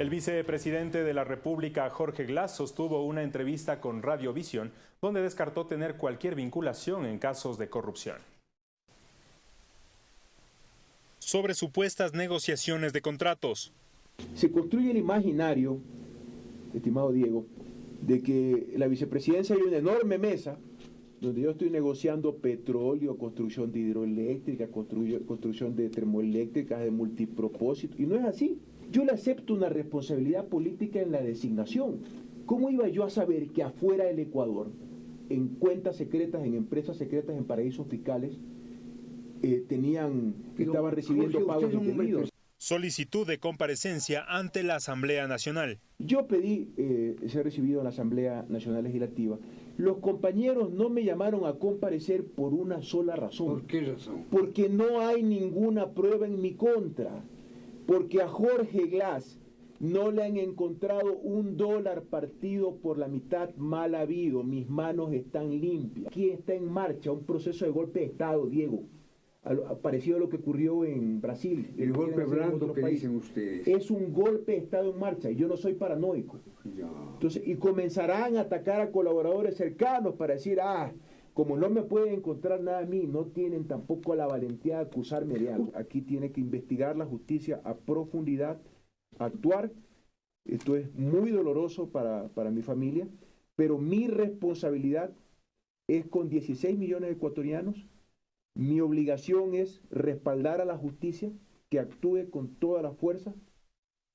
El vicepresidente de la República, Jorge Glass, sostuvo una entrevista con Radiovisión donde descartó tener cualquier vinculación en casos de corrupción. Sobre supuestas negociaciones de contratos. Se construye el imaginario, estimado Diego, de que la vicepresidencia hay una enorme mesa donde yo estoy negociando petróleo, construcción de hidroeléctrica, construcción de termoeléctricas de multipropósito, y no es así. Yo le acepto una responsabilidad política en la designación. ¿Cómo iba yo a saber que afuera del Ecuador, en cuentas secretas, en empresas secretas, en paraísos fiscales, eh, tenían, estaban recibiendo pagos indebidos? Solicitud de comparecencia ante la Asamblea Nacional. Yo pedí eh, ser recibido en la Asamblea Nacional Legislativa. Los compañeros no me llamaron a comparecer por una sola razón. ¿Por qué razón? Porque no hay ninguna prueba en mi contra porque a Jorge Glass no le han encontrado un dólar partido por la mitad mal habido, mis manos están limpias. Aquí está en marcha un proceso de golpe de Estado, Diego, parecido a lo que ocurrió en Brasil. El golpe blando que dicen ustedes. Es un golpe de Estado en marcha y yo no soy paranoico. Entonces, y comenzarán a atacar a colaboradores cercanos para decir, ah, como no me pueden encontrar nada a mí, no tienen tampoco la valentía de acusarme de algo. Aquí tiene que investigar la justicia a profundidad, actuar. Esto es muy doloroso para, para mi familia, pero mi responsabilidad es con 16 millones de ecuatorianos. Mi obligación es respaldar a la justicia, que actúe con toda la fuerza